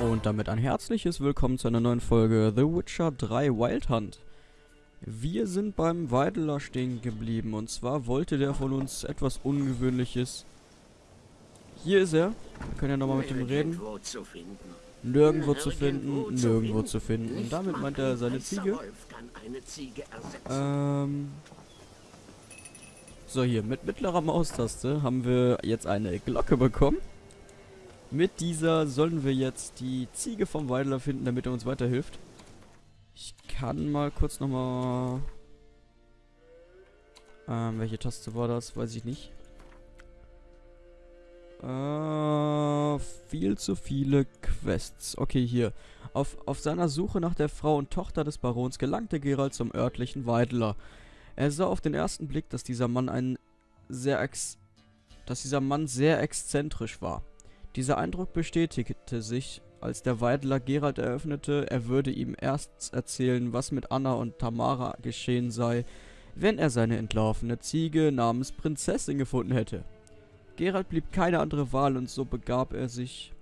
Und damit ein herzliches Willkommen zu einer neuen Folge The Witcher 3 Wild Hunt. Wir sind beim Weideler stehen geblieben und zwar wollte der von uns etwas Ungewöhnliches. Hier ist er. Wir können ja nochmal mit ihm reden. Nirgendwo zu finden. Nirgendwo zu finden. Und damit meint er seine Ziege. Ähm. So, hier, mit mittlerer Maustaste haben wir jetzt eine Glocke bekommen. Mit dieser sollen wir jetzt die Ziege vom Weidler finden, damit er uns weiterhilft. Ich kann mal kurz nochmal... Ähm, welche Taste war das? Weiß ich nicht. Äh, viel zu viele Quests. Okay, hier. Auf, auf seiner Suche nach der Frau und Tochter des Barons gelangte Geralt zum örtlichen Weidler. Er sah auf den ersten Blick, dass dieser Mann ein sehr ex dass dieser Mann sehr exzentrisch war. Dieser Eindruck bestätigte sich, als der Weidler Geralt eröffnete, er würde ihm erst erzählen, was mit Anna und Tamara geschehen sei, wenn er seine entlaufene Ziege namens Prinzessin gefunden hätte. Geralt blieb keine andere Wahl und so begab er sich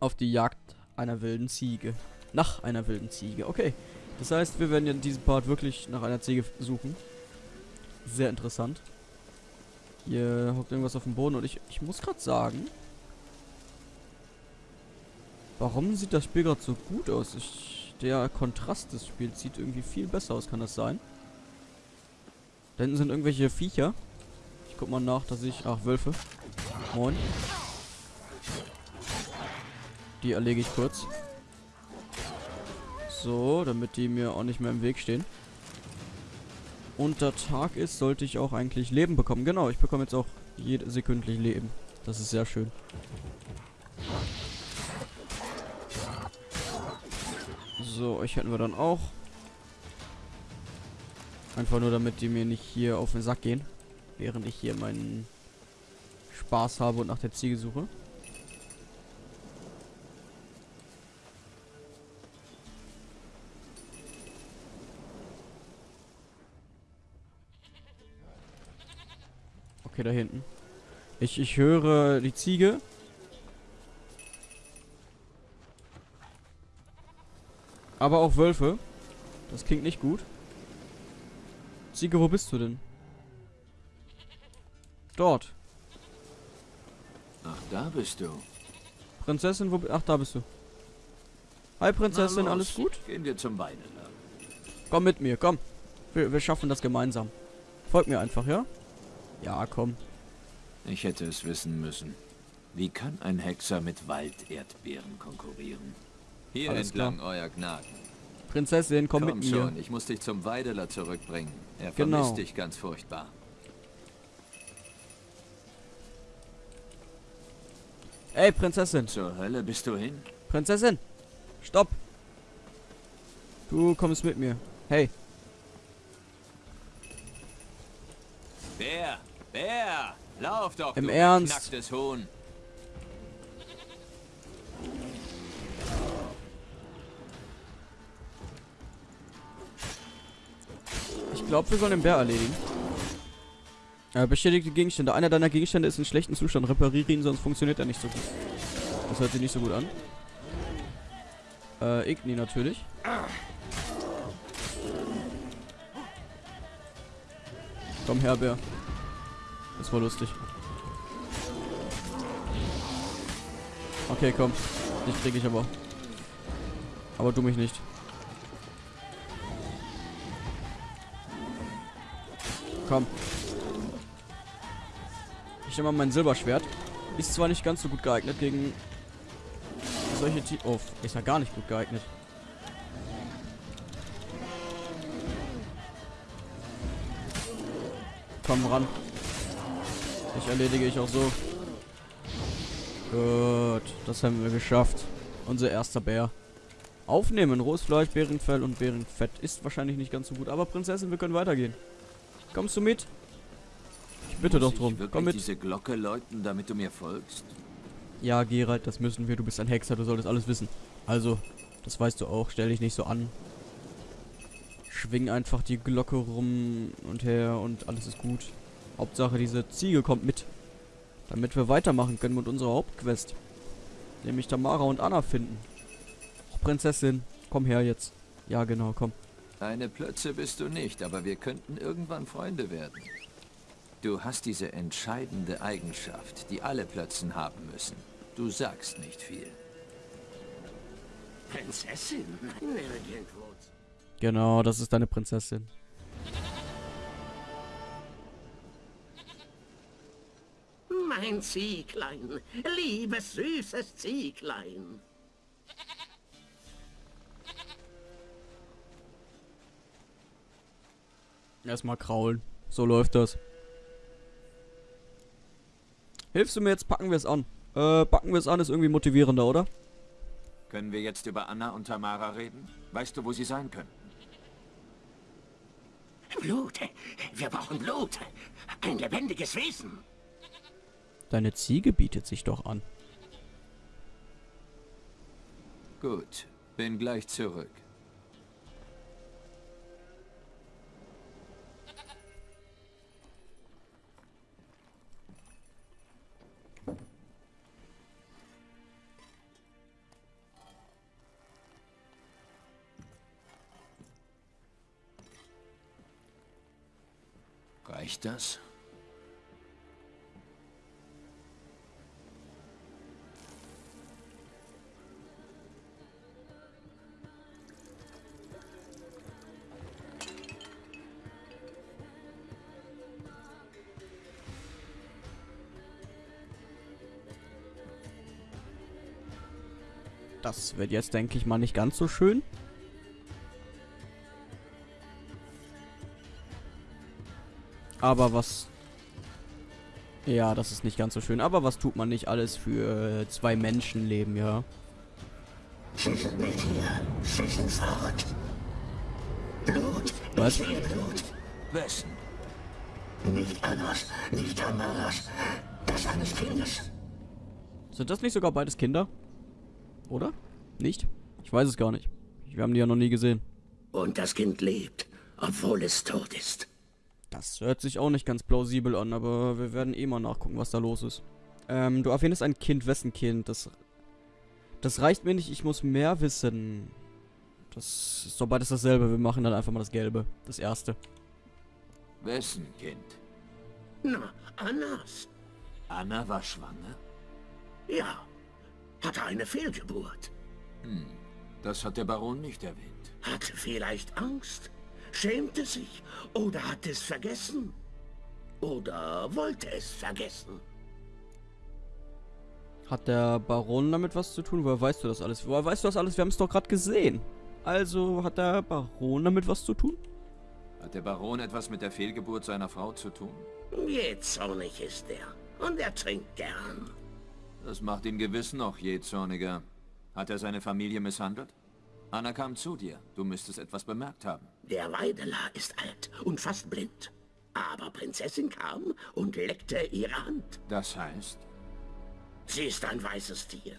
auf die Jagd einer wilden Ziege. Nach einer wilden Ziege, okay. Das heißt, wir werden in diesem Part wirklich nach einer Ziege suchen. Sehr interessant. Hier hockt irgendwas auf dem Boden und ich, ich muss gerade sagen, warum sieht das Spiel gerade so gut aus? Ich, der Kontrast des Spiels sieht irgendwie viel besser aus, kann das sein? Da hinten sind irgendwelche Viecher. Ich guck mal nach, dass ich... Ach, Wölfe. Moin. Die erlege ich kurz. So, damit die mir auch nicht mehr im Weg stehen. Und da Tag ist, sollte ich auch eigentlich Leben bekommen. Genau, ich bekomme jetzt auch sekündlich Leben. Das ist sehr schön. So, euch hätten wir dann auch. Einfach nur, damit die mir nicht hier auf den Sack gehen. Während ich hier meinen Spaß habe und nach der Ziege suche. Okay, da hinten. Ich, ich höre die Ziege. Aber auch Wölfe. Das klingt nicht gut. Ziege, wo bist du denn? Dort. Ach, da bist du. Prinzessin, wo... Ach, da bist du. Hi, Prinzessin, alles gut? Gehen wir zum Weideler. Komm mit mir, komm. Wir, wir schaffen das gemeinsam. Folg mir einfach, ja? Ja, komm. Ich hätte es wissen müssen. Wie kann ein Hexer mit Walderdbeeren konkurrieren? Hier Alles entlang, euer Gnaden. Prinzessin, komm, Komm mit mir. schon, ich muss dich zum Weideler zurückbringen. Er Genau. vermisst dich ganz furchtbar. Ey, Prinzessin. Zur Hölle bist du hin? Prinzessin. Stopp. Du kommst mit mir. Hey. Bär! Bär! Lauf doch, Im Ernst? beknacktes Huhn! Ich glaube, wir sollen den Bär erledigen. Äh, beschädigte Gegenstände. Einer deiner Gegenstände ist in schlechtem Zustand. Repariere ihn, sonst funktioniert er nicht so gut. Das hört sich nicht so gut an. Äh, Igni natürlich. Komm her, Bär. Das war lustig. Okay, komm. Dich krieg ich aber. Aber du mich nicht. Komm. Ich nehme mal mein Silberschwert. Ist zwar nicht ganz so gut geeignet gegen solche Ti Oh, ist ja gar nicht gut geeignet. Komm ran. Ich erledige ich auch so. Gut, das haben wir geschafft. Unser erster Bär. Aufnehmen, rohes Fleisch, Bärenfell und Bärenfett. Ist wahrscheinlich nicht ganz so gut. Aber Prinzessin, wir können weitergehen. Kommst du mit? Ich bitte Muss doch drum. Komm mit. diese Glocke läuten, damit du mir folgst? Ja, Geralt, das müssen wir. Du bist ein Hexer, du solltest alles wissen. Also, das weißt du auch. Stell dich nicht so an. Schwing einfach die Glocke rum und her und alles ist gut. Hauptsache, diese Ziege kommt mit. Damit wir weitermachen können mit unserer Hauptquest. Nämlich Tamara und Anna finden. Och, Prinzessin, komm her jetzt. Ja, genau, komm. Eine Plötze bist du nicht, aber wir könnten irgendwann Freunde werden. Du hast diese entscheidende Eigenschaft, die alle Plötzen haben müssen. Du sagst nicht viel. Prinzessin? Genau, das ist deine Prinzessin. Mein Zieglein, liebes, süßes Zieglein. Erstmal kraulen. So läuft das. Hilfst du mir jetzt? Packen wir es an. Äh, packen wir es an ist irgendwie motivierender, oder? Können wir jetzt über Anna und Tamara reden? Weißt du, wo sie sein könnten? Blut. Wir brauchen Blut. Ein lebendiges Wesen. Deine Ziege bietet sich doch an. Gut, bin gleich zurück. Reicht das? Das wird jetzt, denke ich mal, nicht ganz so schön. Aber was... Ja, das ist nicht ganz so schön. Aber was tut man nicht alles für äh, zwei Menschenleben, ja? Was? Wessen? Nicht Annas, nicht Tamaras. Das eines Kindes. Sind das nicht sogar beides Kinder? Oder? Nicht? Ich weiß es gar nicht. Wir haben die ja noch nie gesehen. Und das Kind lebt, obwohl es tot ist. Das hört sich auch nicht ganz plausibel an, aber wir werden eh mal nachgucken, was da los ist. Ähm, du erwähnst ein Kind. Wessen Kind? Das, das reicht mir nicht. Ich muss mehr wissen. Das ist doch beides dasselbe. Wir machen dann einfach mal das Gelbe. Das erste. Wessen Kind? Na, Annas. Anna war schwanger? Ja. Hatte eine Fehlgeburt. Hm, das hat der Baron nicht erwähnt. Hatte vielleicht Angst. Schämte sich. Oder hat es vergessen. Oder wollte es vergessen. Hat der Baron damit was zu tun? Woher weißt du das alles? Woher weißt du das alles? Wir haben es doch gerade gesehen. Also hat der Baron damit was zu tun? Hat der Baron etwas mit der Fehlgeburt seiner Frau zu tun? Jähzornig ist er. Und er trinkt gern. Das macht ihn gewiss noch jähzorniger. Hat er seine Familie misshandelt? Anna kam zu dir. Du müsstest etwas bemerkt haben. Der Weideler ist alt und fast blind. Aber Prinzessin kam und leckte ihre Hand. Das heißt? Sie ist ein weißes Tier.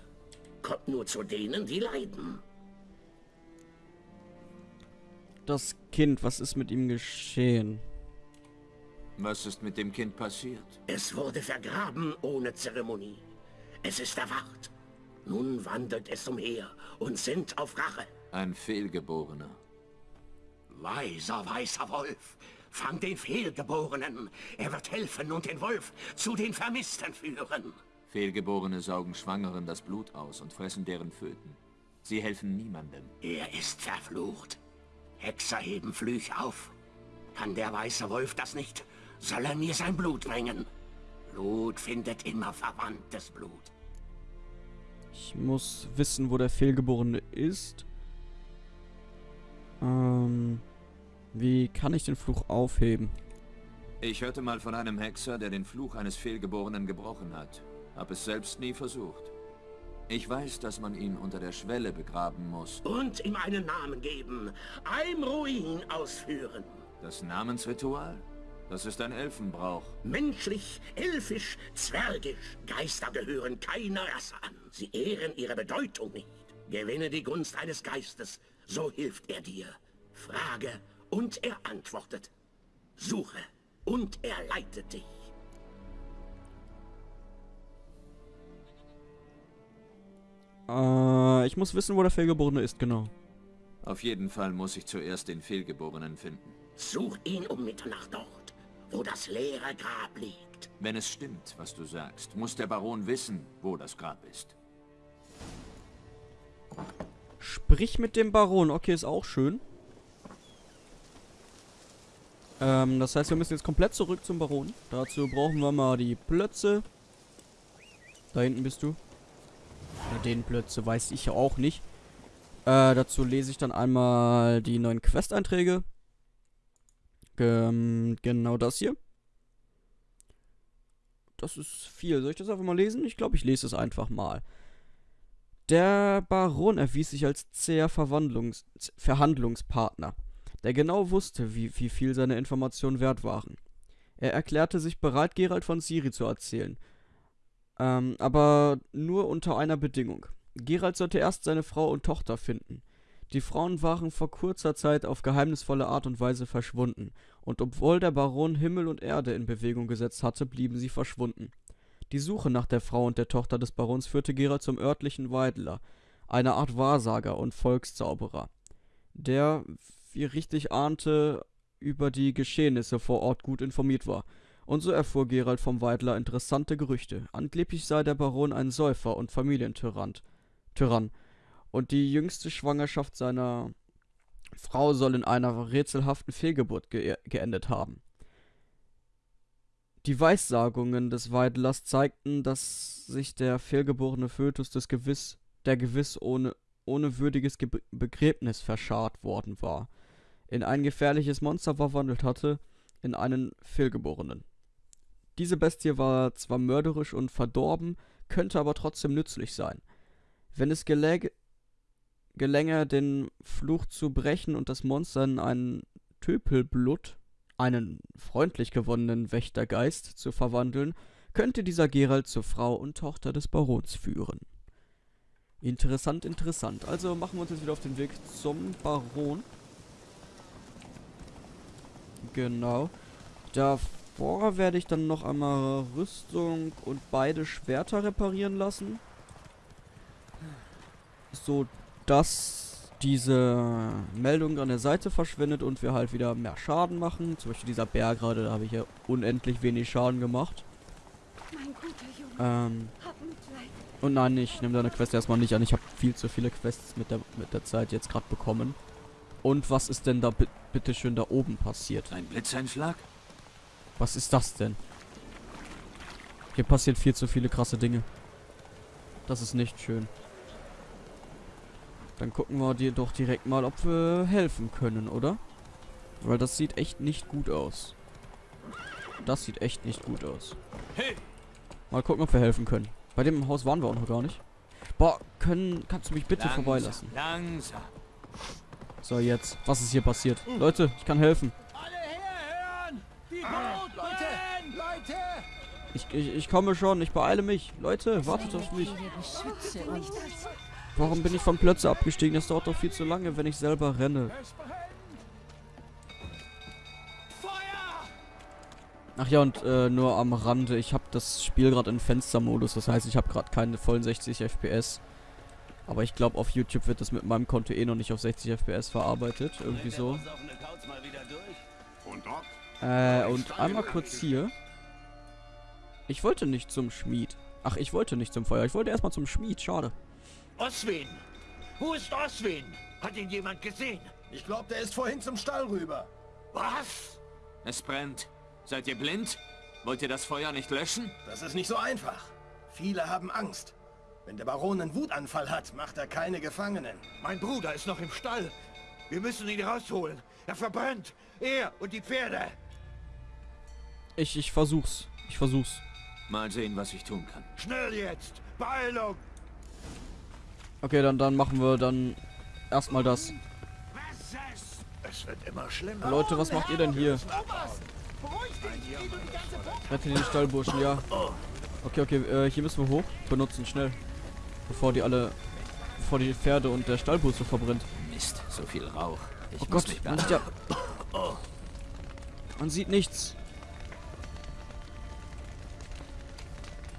Kommt nur zu denen, die leiden. Das Kind, was ist mit ihm geschehen? Was ist mit dem Kind passiert? Es wurde vergraben ohne Zeremonie. Es ist erwacht. Nun wandelt es umher und sinnt auf Rache. Ein Fehlgeborener. Weiser, weißer Wolf, fang den Fehlgeborenen. Er wird helfen und den Wolf zu den Vermissten führen. Fehlgeborene saugen Schwangeren das Blut aus und fressen deren Föten. Sie helfen niemandem. Er ist verflucht. Hexer heben Flüche auf. Kann der weiße Wolf das nicht, soll er mir sein Blut bringen. Blut findet immer verwandtes Blut. Ich muss wissen, wo der Fehlgeborene ist. Ähm, wie kann ich den Fluch aufheben? Ich hörte mal von einem Hexer, der den Fluch eines Fehlgeborenen gebrochen hat. Hab es selbst nie versucht. Ich weiß, dass man ihn unter der Schwelle begraben muss. Und ihm einen Namen geben. Ein Ruin ausführen. Das Namensritual? Das ist ein Elfenbrauch. Menschlich, elfisch, zwergisch. Geister gehören keiner Rasse an. Sie ehren ihre Bedeutung nicht. Gewinne die Gunst eines Geistes, so hilft er dir. Frage und er antwortet. Suche und er leitet dich. Äh, ich muss wissen, wo der Fehlgeborene ist, genau. Auf jeden Fall muss ich zuerst den Fehlgeborenen finden. Such ihn um Mitternacht dort, wo das leere Grab liegt. Wenn es stimmt, was du sagst, muss der Baron wissen, wo das Grab ist. Sprich mit dem Baron. Okay, ist auch schön. Ähm, das heißt, wir müssen jetzt komplett zurück zum Baron. Dazu brauchen wir mal die Plötze. Da hinten bist du. Ja, den Plötze weiß ich ja auch nicht. Äh, dazu lese ich dann einmal die neuen Quest-Einträge. Ähm, genau das hier. Das ist viel. Soll ich das einfach mal lesen? Ich glaube, ich lese es einfach mal. Der Baron erwies sich als zäher Verwandlungs Verhandlungspartner, der genau wusste, wie, wie viel seine Informationen wert waren. Er erklärte sich bereit, Gerald von Siri zu erzählen. Ähm, aber nur unter einer Bedingung. Gerald sollte erst seine Frau und Tochter finden. Die Frauen waren vor kurzer Zeit auf geheimnisvolle Art und Weise verschwunden, und obwohl der Baron Himmel und Erde in Bewegung gesetzt hatte, blieben sie verschwunden. Die Suche nach der Frau und der Tochter des Barons führte Gerald zum örtlichen Weidler, einer Art Wahrsager und Volkszauberer, der, wie richtig ahnte, über die Geschehnisse vor Ort gut informiert war. Und so erfuhr Gerald vom Weidler interessante Gerüchte. Angeblich sei der Baron ein Säufer und Familientyrann. Tyrann. Und die jüngste Schwangerschaft seiner Frau soll in einer rätselhaften Fehlgeburt ge geendet haben. Die Weissagungen des Weidlers zeigten, dass sich der fehlgeborene Fötus des gewiss, der gewiss ohne, ohne würdiges Ge Begräbnis verscharrt worden war, in ein gefährliches Monster verwandelt hatte, in einen Fehlgeborenen. Diese Bestie war zwar mörderisch und verdorben, könnte aber trotzdem nützlich sein. Wenn es geläge, gelänge, den Fluch zu brechen und das Monster in einen Töpelblut einen freundlich gewonnenen Wächtergeist zu verwandeln, könnte dieser Gerald zur Frau und Tochter des Barons führen. Interessant, interessant. Also machen wir uns jetzt wieder auf den Weg zum Baron. Genau. Davor werde ich dann noch einmal Rüstung und beide Schwerter reparieren lassen. So, dass diese Meldung an der Seite verschwindet und wir halt wieder mehr Schaden machen. Zum Beispiel dieser Bär gerade, da habe ich ja unendlich wenig Schaden gemacht. Ähm, und nein, ich nehme deine Quest erstmal nicht an. Ich habe viel zu viele Quests mit der, mit der Zeit jetzt gerade bekommen. Und was ist denn da bitteschön da oben passiert? Ein Blitzeinschlag? Was ist das denn? Hier passieren viel zu viele krasse Dinge. Das ist nicht schön. Dann gucken wir dir doch direkt mal, ob wir helfen können, oder? Weil das sieht echt nicht gut aus. Das sieht echt nicht gut aus. Mal gucken, ob wir helfen können. Bei dem Haus waren wir auch noch gar nicht. Boah, können, kannst du mich bitte langsam, vorbeilassen? Langsam. So, jetzt. Was ist hier passiert? Leute, ich kann helfen. Alle herhören! Die Boten! Leute! Leute! Ich, ich, ich komme schon, ich beeile mich. Leute, wartet auf mich. Warum bin ich von Plötze abgestiegen? Das dauert doch viel zu lange, wenn ich selber renne. Ach ja, und äh, nur am Rande, ich habe das Spiel gerade in Fenstermodus, das heißt, ich habe gerade keine vollen 60 FPS. Aber ich glaube, auf YouTube wird das mit meinem Konto eh noch nicht auf 60 FPS verarbeitet, irgendwie so. Äh, und einmal kurz hier. Ich wollte nicht zum Schmied. Ach, ich wollte nicht zum Feuer, ich wollte erstmal zum Schmied, schade. Oswin! Wo ist Oswin? Hat ihn jemand gesehen? Ich glaube, der ist vorhin zum Stall rüber. Was? Es brennt. Seid ihr blind? Wollt ihr das Feuer nicht löschen? Das ist nicht so einfach. Viele haben Angst. Wenn der Baron einen Wutanfall hat, macht er keine Gefangenen. Mein Bruder ist noch im Stall. Wir müssen ihn rausholen. Er verbrennt. Er und die Pferde. Ich, ich versuch's. Ich versuch's. Mal sehen, was ich tun kann. Schnell jetzt! Beeilung! Okay, dann, dann machen wir dann erstmal das. Es wird immer schlimmer. Leute, was macht ihr denn hier? Rette den Stallburschen, ja. Okay, okay, äh, hier müssen wir hoch. Benutzen, schnell. Bevor die alle... Bevor die Pferde und der Stallbus so verbrennt. Mist, so viel Rauch. Ich oh Gott, man sieht ja... Man sieht nichts.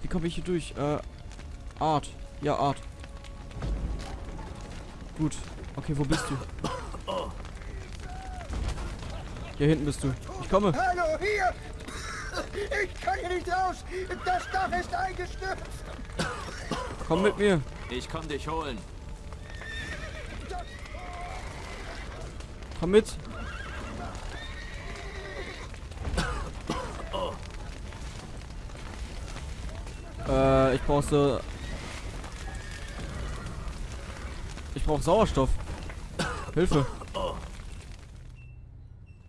Wie komme ich hier durch? Äh, Art. Ja, Art. Gut. Okay, wo bist du? Hier hinten bist du. Ich komme. Hallo, hier! Ich kann hier nicht raus! Das Dach ist eingestürzt! Komm mit mir. Ich komm dich holen. Komm mit. Äh, ich brauche brauche Sauerstoff. Hilfe.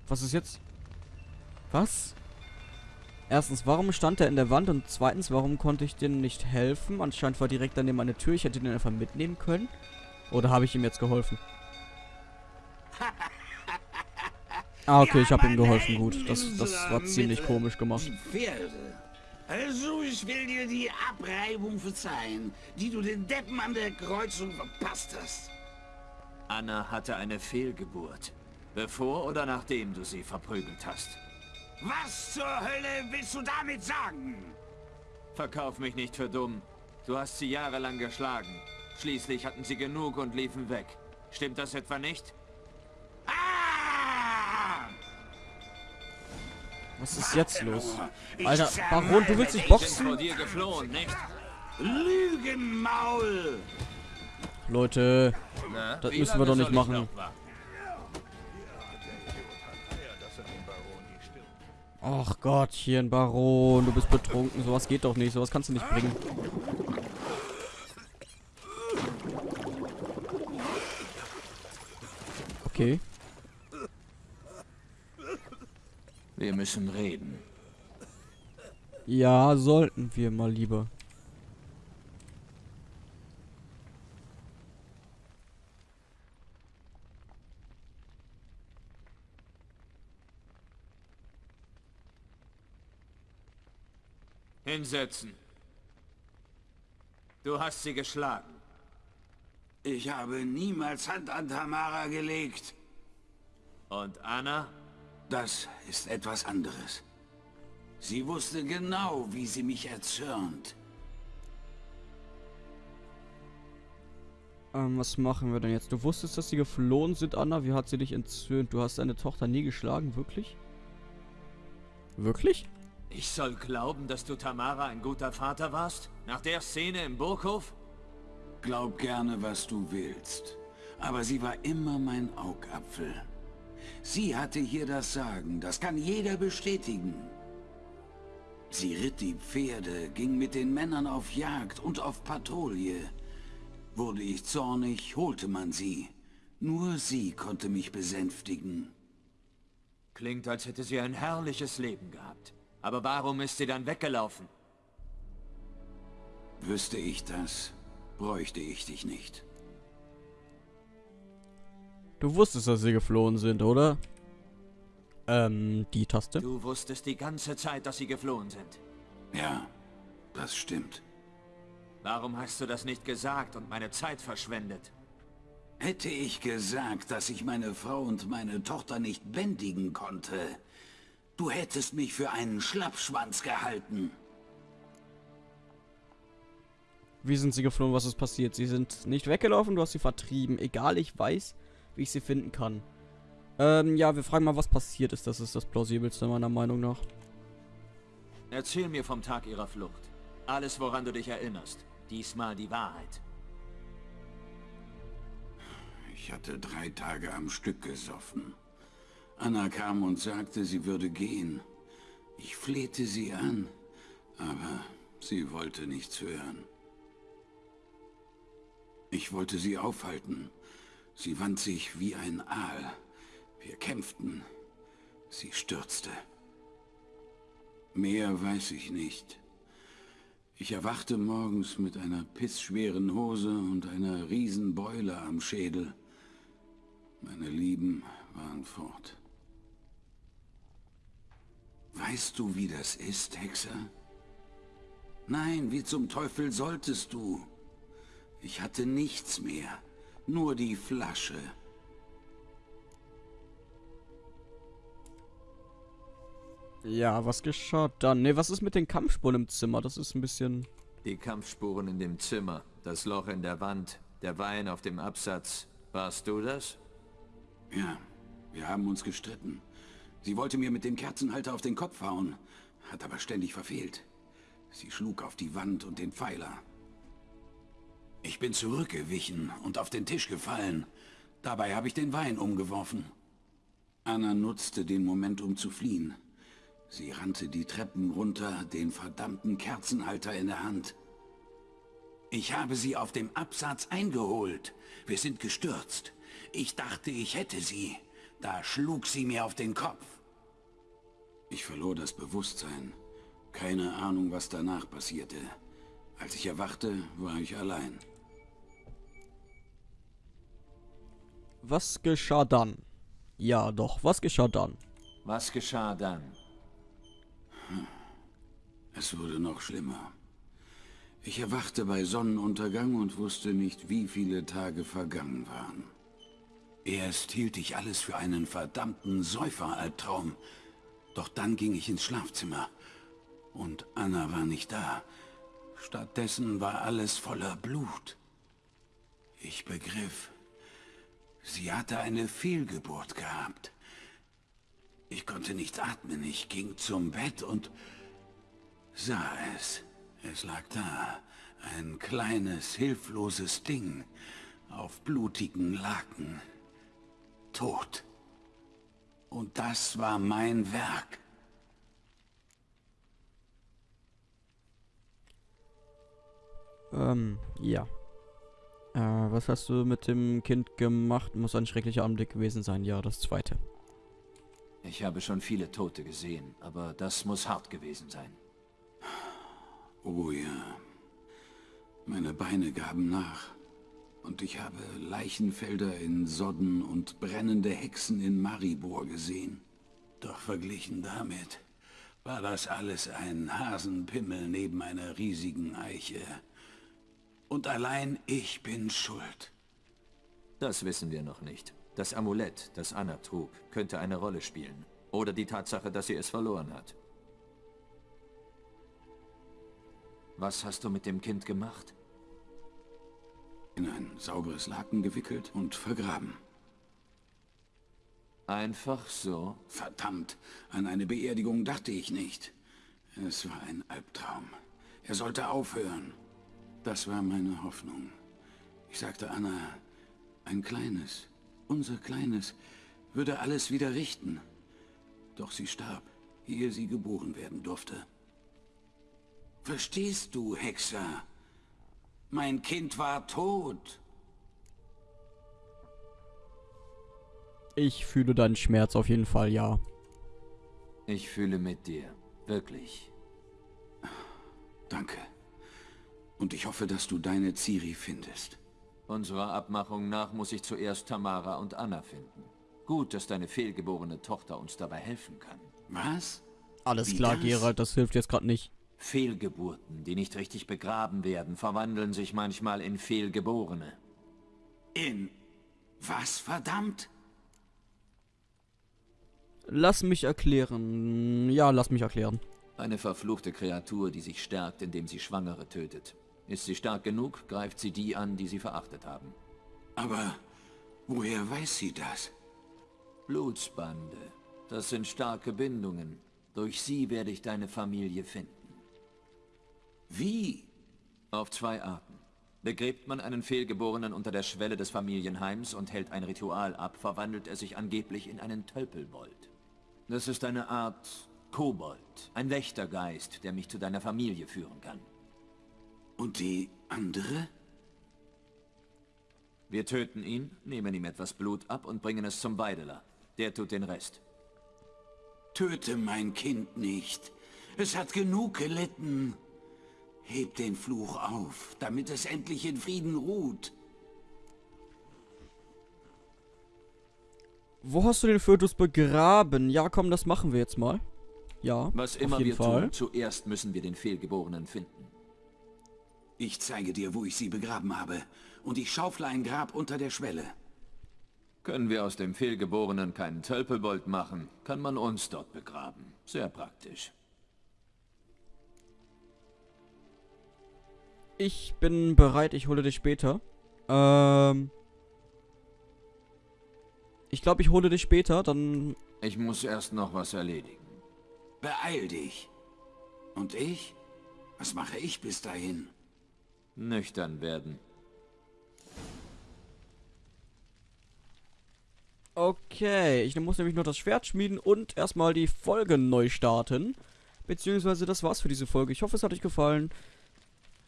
Was ist jetzt? Was? Erstens, warum stand er in der Wand? Und zweitens, warum konnte ich dem nicht helfen? Anscheinend war direkt daneben meine Tür. Ich hätte den einfach mitnehmen können. Oder habe ich ihm jetzt geholfen? Ah, okay, ich habe ihm geholfen. Gut, das, das war ziemlich komisch gemacht. Also, ich will dir die Abreibung verzeihen, die du den Deppen an der Kreuzung verpasst hast. Anna hatte eine Fehlgeburt. Bevor oder nachdem du sie verprügelt hast. Was zur Hölle willst du damit sagen? Verkauf mich nicht für dumm. Du hast sie jahrelang geschlagen. Schließlich hatten sie genug und liefen weg. Stimmt das etwa nicht? Was ist jetzt los? Alter, Baron, du willst dich boxen? Lügenmaul! Leute, Na, Das müssen wir doch nicht machen. noch warten? ach Gottchen, Baron, du bist betrunken. Sowas geht doch nicht. Sowas kannst du nicht bringen. Okay. Wir müssen reden. Ja, sollten wir mal lieber. Hinsetzen. Du hast sie geschlagen. Ich habe niemals Hand an Tamara gelegt. Und Anna? Das ist etwas anderes. Sie wusste genau, wie sie mich erzürnt. Ähm, was machen wir denn jetzt? Du wusstest, dass sie geflohen sind, Anna. Wie hat sie dich entzürnt? Du hast deine Tochter nie geschlagen, wirklich? Wirklich? Ich soll glauben, dass du Tamara ein guter Vater warst? Nach der Szene im Burghof? Glaub gerne, was du willst. Aber sie war immer mein Augapfel. Sie hatte hier das Sagen, das kann jeder bestätigen. Sie ritt die Pferde, ging mit den Männern auf Jagd und auf Patrouille. Wurde ich zornig, holte man sie. Nur sie konnte mich besänftigen. Klingt, als hätte sie ein herrliches Leben gehabt. Aber warum ist sie dann weggelaufen? Wüsste ich das, bräuchte ich dich nicht. Du wusstest, dass sie geflohen sind, oder? Ähm, die Taste? Du wusstest die ganze Zeit, dass sie geflohen sind. Ja, das stimmt. Warum hast du das nicht gesagt und meine Zeit verschwendet? Hätte ich gesagt, dass ich meine Frau und meine Tochter nicht bändigen konnte, du hättest mich für einen Schlappschwanz gehalten. Wie sind sie geflohen? Was ist passiert? Sie sind nicht weggelaufen, du hast sie vertrieben. Egal, ich weiß, wie ich sie finden kann. Ähm, ja, wir fragen mal, was passiert ist. Das ist das plausibelste meiner Meinung nach. Erzähl mir vom Tag ihrer Flucht. Alles, woran du dich erinnerst. Diesmal die Wahrheit. Ich hatte drei Tage am Stück gesoffen. Anna kam und sagte, sie würde gehen. Ich flehte sie an, aber sie wollte nichts hören. Ich wollte sie aufhalten. Sie wand sich wie ein Aal. Wir kämpften. Sie stürzte. Mehr weiß ich nicht. Ich erwachte morgens mit einer pissschweren Hose und einer Riesenbeule am Schädel. Meine Lieben waren fort. Weißt du, wie das ist, Hexer? Nein, wie zum Teufel solltest du? Ich hatte nichts mehr, nur die Flasche. Ja, was geschah dann? Ne, was ist mit den Kampfspuren im Zimmer? Das ist ein bisschen... Die Kampfspuren in dem Zimmer, das Loch in der Wand, der Wein auf dem Absatz. Warst du das? Ja, wir haben uns gestritten. Sie wollte mir mit dem Kerzenhalter auf den Kopf hauen, hat aber ständig verfehlt. Sie schlug auf die Wand und den Pfeiler. Ich bin zurückgewichen und auf den Tisch gefallen. Dabei habe ich den Wein umgeworfen. Anna nutzte den Moment, um zu fliehen. Sie rannte die Treppen runter, den verdammten Kerzenhalter in der Hand. Ich habe sie auf dem Absatz eingeholt. Wir sind gestürzt. Ich dachte, ich hätte sie. Da schlug sie mir auf den Kopf. Ich verlor das Bewusstsein. Keine Ahnung, was danach passierte. Als ich erwachte, war ich allein. Was geschah dann? Ja, doch, was geschah dann? Was geschah dann? Es wurde noch schlimmer. Ich erwachte bei Sonnenuntergang und wusste nicht, wie viele Tage vergangen waren. Erst hielt ich alles für einen verdammten Säuferalbtraum. Doch dann ging ich ins Schlafzimmer. Und Anna war nicht da. Stattdessen war alles voller Blut. Ich begriff, sie hatte eine Fehlgeburt gehabt. Ich konnte nicht atmen. Ich ging zum Bett und sah es. Es lag da, ein kleines, hilfloses Ding, auf blutigen Laken, tot. Und das war mein Werk. Ähm, ja. Äh, was hast du mit dem Kind gemacht? Muss ein schrecklicher Anblick gewesen sein. Ja, das zweite. Ich habe schon viele Tote gesehen, aber das muss hart gewesen sein. Oh ja. Meine Beine gaben nach. Und ich habe Leichenfelder in Sodden und brennende Hexen in Maribor gesehen. Doch verglichen damit war das alles ein Hasenpimmel neben einer riesigen Eiche. Und allein ich bin schuld. Das wissen wir noch nicht. Das Amulett, das Anna trug, könnte eine Rolle spielen. Oder die Tatsache, dass sie es verloren hat. Was hast du mit dem Kind gemacht? In ein sauberes Laken gewickelt und vergraben. Einfach so? Verdammt, an eine Beerdigung dachte ich nicht. Es war ein Albtraum. Er sollte aufhören. Das war meine Hoffnung. Ich sagte Anna, ein kleines, unser kleines, würde alles wieder richten. Doch sie starb, ehe sie geboren werden durfte. Verstehst du, Hexer? Mein Kind war tot. Ich fühle deinen Schmerz auf jeden Fall, ja. Ich fühle mit dir. Wirklich. Danke. Und ich hoffe, dass du deine Ciri findest. Unserer Abmachung nach muss ich zuerst Tamara und Anna finden. Gut, dass deine fehlgeborene Tochter uns dabei helfen kann. Was? Alles Wie klar, das? Gerald, das hilft jetzt gerade nicht. Fehlgeburten, die nicht richtig begraben werden, verwandeln sich manchmal in Fehlgeborene. In... Was, verdammt? Lass mich erklären. Ja, lass mich erklären. Eine verfluchte Kreatur, die sich stärkt, indem sie Schwangere tötet. Ist sie stark genug, greift sie die an, die sie verachtet haben. Aber woher weiß sie das? Blutsbande. Das sind starke Bindungen. Durch sie werde ich deine Familie finden. Wie? Auf zwei Arten. Begräbt man einen Fehlgeborenen unter der Schwelle des Familienheims und hält ein Ritual ab, verwandelt er sich angeblich in einen Tölpelbold. Das ist eine Art Kobold, ein Wächtergeist, der mich zu deiner Familie führen kann. Und die andere? Wir töten ihn, nehmen ihm etwas Blut ab und bringen es zum Weideler. Der tut den Rest. Töte mein Kind nicht. Es hat genug gelitten. Heb den Fluch auf, damit es endlich in Frieden ruht. Wo hast du den Fötus begraben? Ja, komm, das machen wir jetzt mal. Ja, Was auf immer jeden wir Fall. tun, zuerst müssen wir den Fehlgeborenen finden. Ich zeige dir, wo ich sie begraben habe. Und ich schaufle ein Grab unter der Schwelle. Können wir aus dem Fehlgeborenen keinen Tölpelbold machen, kann man uns dort begraben. Sehr praktisch. Ich bin bereit, ich hole dich später. Ähm. Ich glaube, ich hole dich später, dann... Ich muss erst noch was erledigen. Beeil dich. Und ich? Was mache ich bis dahin? Nüchtern werden. Okay, ich muss nämlich nur das Schwert schmieden und erstmal die Folge neu starten. Beziehungsweise das war's für diese Folge. Ich hoffe, es hat euch gefallen.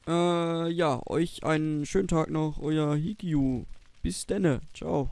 Äh, ja, euch einen schönen Tag noch. Euer Hikyu. Bis denne. Ciao.